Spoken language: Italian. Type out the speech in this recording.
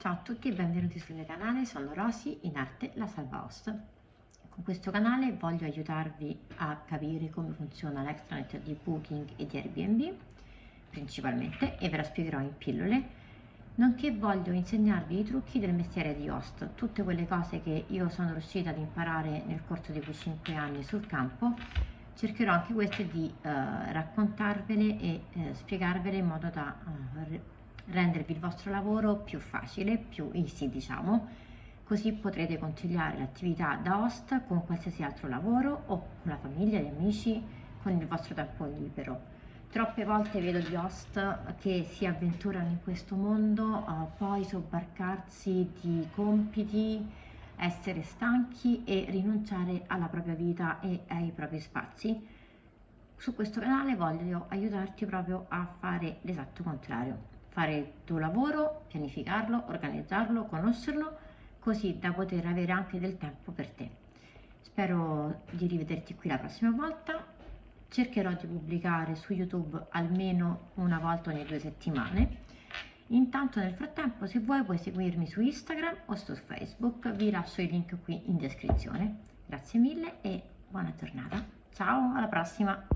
Ciao a tutti e benvenuti sul mio canale, sono Rosy, in arte la Salva Host. Con questo canale voglio aiutarvi a capire come funziona l'extranet di Booking e di Airbnb, principalmente, e ve la spiegherò in pillole, nonché voglio insegnarvi i trucchi del mestiere di host, tutte quelle cose che io sono riuscita ad imparare nel corso di quei 5 anni sul campo, cercherò anche queste di uh, raccontarvele e uh, spiegarvele in modo da uh, rendervi il vostro lavoro più facile, più easy diciamo, così potrete conciliare l'attività da host con qualsiasi altro lavoro o con la famiglia, gli amici, con il vostro tempo libero. Troppe volte vedo gli host che si avventurano in questo mondo, uh, poi sobbarcarsi di compiti, essere stanchi e rinunciare alla propria vita e ai propri spazi. Su questo canale voglio aiutarti proprio a fare l'esatto contrario fare il tuo lavoro, pianificarlo, organizzarlo, conoscerlo, così da poter avere anche del tempo per te. Spero di rivederti qui la prossima volta. Cercherò di pubblicare su YouTube almeno una volta ogni due settimane. Intanto nel frattempo se vuoi puoi seguirmi su Instagram o su Facebook, vi lascio il link qui in descrizione. Grazie mille e buona giornata. Ciao, alla prossima!